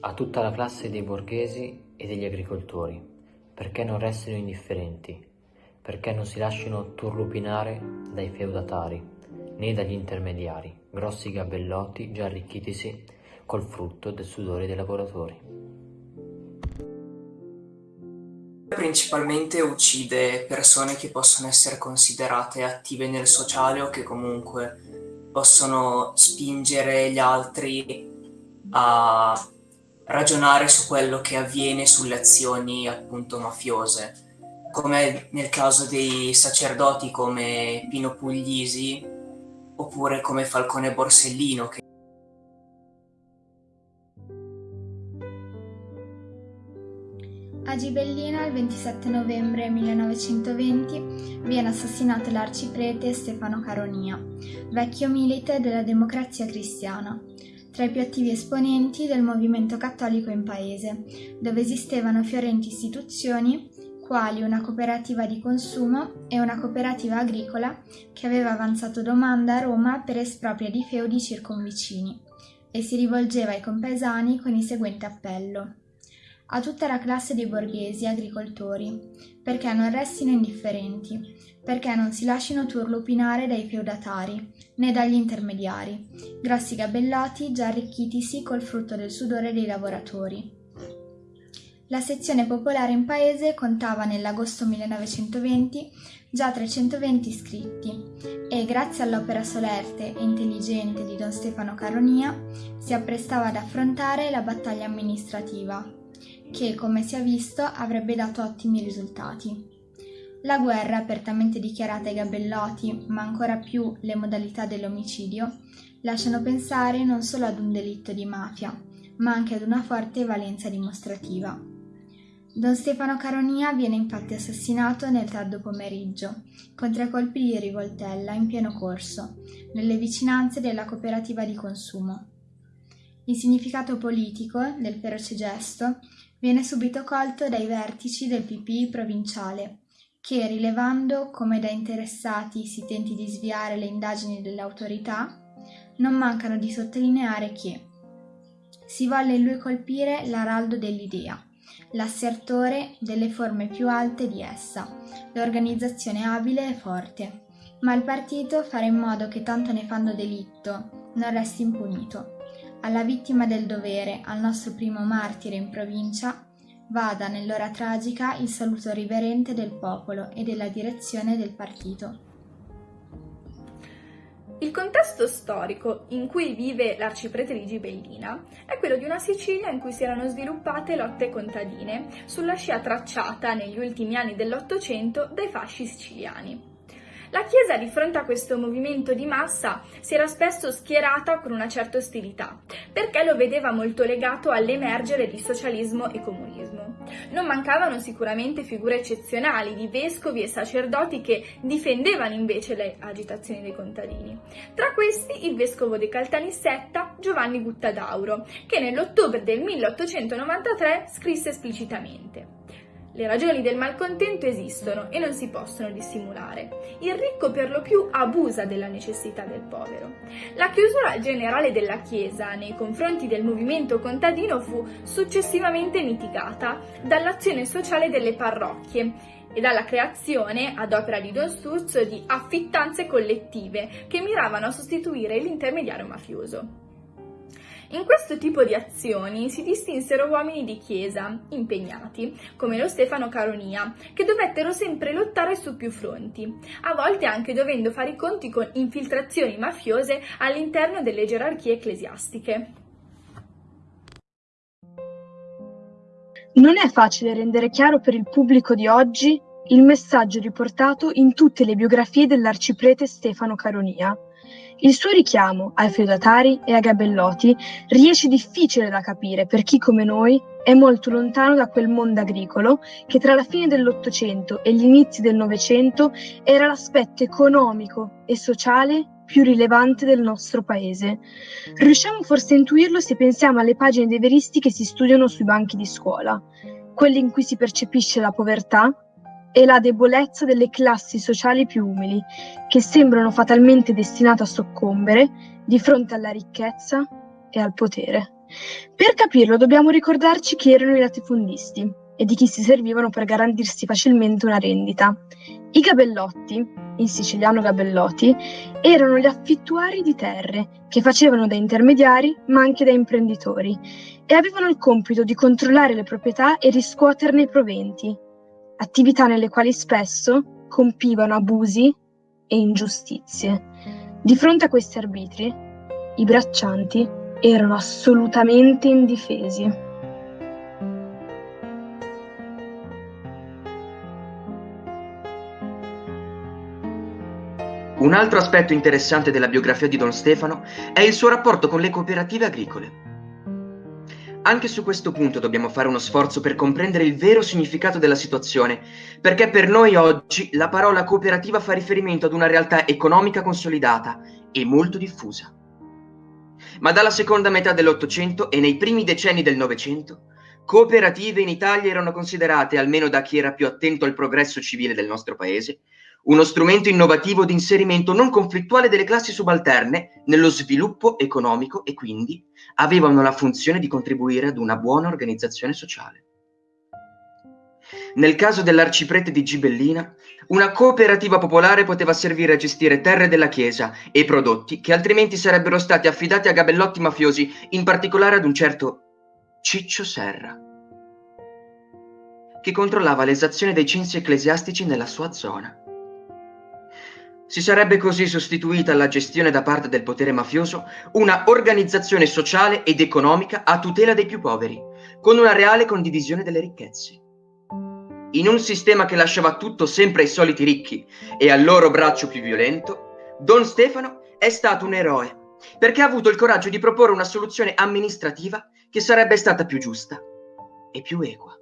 a tutta la classe dei borghesi e degli agricoltori, perché non restino indifferenti, perché non si lasciano turlupinare dai feudatari, né dagli intermediari, grossi gabellotti già arricchitisi col frutto del sudore dei lavoratori. Principalmente uccide persone che possono essere considerate attive nel sociale o che comunque possono spingere gli altri a ragionare su quello che avviene sulle azioni appunto mafiose, come nel caso dei sacerdoti come Pino Puglisi oppure come Falcone Borsellino che A Gibellina, il 27 novembre 1920, viene assassinato l'arciprete Stefano Caronia, vecchio milite della democrazia cristiana, tra i più attivi esponenti del movimento cattolico in paese, dove esistevano fiorenti istituzioni quali una cooperativa di consumo e una cooperativa agricola che aveva avanzato domanda a Roma per espropria di feudi circonvicini e si rivolgeva ai compaesani con il seguente appello a tutta la classe dei borghesi e agricoltori, perché non restino indifferenti, perché non si lasciino turlupinare dai feudatari, né dagli intermediari, grossi gabellati già arricchitisi col frutto del sudore dei lavoratori. La sezione popolare in paese contava nell'agosto 1920 già 320 iscritti e, grazie all'opera solerte e intelligente di Don Stefano Caronia, si apprestava ad affrontare la battaglia amministrativa che, come si è visto, avrebbe dato ottimi risultati. La guerra, apertamente dichiarata ai gabellotti, ma ancora più le modalità dell'omicidio, lasciano pensare non solo ad un delitto di mafia, ma anche ad una forte valenza dimostrativa. Don Stefano Caronia viene infatti assassinato nel tardo pomeriggio, con tre colpi di rivoltella in pieno corso, nelle vicinanze della cooperativa di consumo. Il significato politico del feroce gesto viene subito colto dai vertici del PPI provinciale, che, rilevando come da interessati si tenti di sviare le indagini delle autorità, non mancano di sottolineare che si volle in lui colpire l'araldo dell'idea, l'assertore delle forme più alte di essa, l'organizzazione abile e forte, ma il partito fare in modo che tanto nefando delitto non resti impunito alla vittima del dovere, al nostro primo martire in provincia, vada nell'ora tragica il saluto riverente del popolo e della direzione del partito. Il contesto storico in cui vive l'arciprete di Gibellina è quello di una Sicilia in cui si erano sviluppate lotte contadine sulla scia tracciata negli ultimi anni dell'Ottocento dai fasci siciliani. La Chiesa di fronte a questo movimento di massa si era spesso schierata con una certa ostilità, perché lo vedeva molto legato all'emergere di socialismo e comunismo. Non mancavano sicuramente figure eccezionali di vescovi e sacerdoti che difendevano invece le agitazioni dei contadini. Tra questi il vescovo di Caltanissetta, Giovanni Guttadauro, che nell'ottobre del 1893 scrisse esplicitamente le ragioni del malcontento esistono e non si possono dissimulare. Il ricco per lo più abusa della necessità del povero. La chiusura generale della Chiesa nei confronti del movimento contadino fu successivamente mitigata dall'azione sociale delle parrocchie e dalla creazione, ad opera di Don Sturzo, di affittanze collettive che miravano a sostituire l'intermediario mafioso. In questo tipo di azioni si distinsero uomini di chiesa, impegnati, come lo Stefano Caronia, che dovettero sempre lottare su più fronti, a volte anche dovendo fare i conti con infiltrazioni mafiose all'interno delle gerarchie ecclesiastiche. Non è facile rendere chiaro per il pubblico di oggi il messaggio riportato in tutte le biografie dell'arciprete Stefano Caronia. Il suo richiamo ai feudatari e ai gabellotti riesce difficile da capire per chi come noi è molto lontano da quel mondo agricolo che tra la fine dell'Ottocento e gli inizi del Novecento era l'aspetto economico e sociale più rilevante del nostro paese. Riusciamo forse a intuirlo se pensiamo alle pagine dei veristi che si studiano sui banchi di scuola, quelle in cui si percepisce la povertà, e la debolezza delle classi sociali più umili, che sembrano fatalmente destinate a soccombere di fronte alla ricchezza e al potere. Per capirlo dobbiamo ricordarci chi erano i latifondisti e di chi si servivano per garantirsi facilmente una rendita. I gabellotti, in siciliano gabellotti, erano gli affittuari di terre che facevano da intermediari ma anche da imprenditori e avevano il compito di controllare le proprietà e riscuoterne i proventi, attività nelle quali spesso compivano abusi e ingiustizie. Di fronte a questi arbitri, i braccianti erano assolutamente indifesi. Un altro aspetto interessante della biografia di Don Stefano è il suo rapporto con le cooperative agricole. Anche su questo punto dobbiamo fare uno sforzo per comprendere il vero significato della situazione, perché per noi oggi la parola cooperativa fa riferimento ad una realtà economica consolidata e molto diffusa. Ma dalla seconda metà dell'Ottocento e nei primi decenni del Novecento, cooperative in Italia erano considerate, almeno da chi era più attento al progresso civile del nostro paese, uno strumento innovativo di inserimento non conflittuale delle classi subalterne nello sviluppo economico e quindi avevano la funzione di contribuire ad una buona organizzazione sociale. Nel caso dell'arciprete di Gibellina, una cooperativa popolare poteva servire a gestire terre della Chiesa e prodotti che altrimenti sarebbero stati affidati a gabellotti mafiosi, in particolare ad un certo Ciccio Serra, che controllava l'esazione dei censi ecclesiastici nella sua zona. Si sarebbe così sostituita alla gestione da parte del potere mafioso una organizzazione sociale ed economica a tutela dei più poveri, con una reale condivisione delle ricchezze. In un sistema che lasciava tutto sempre ai soliti ricchi e al loro braccio più violento, Don Stefano è stato un eroe perché ha avuto il coraggio di proporre una soluzione amministrativa che sarebbe stata più giusta e più equa.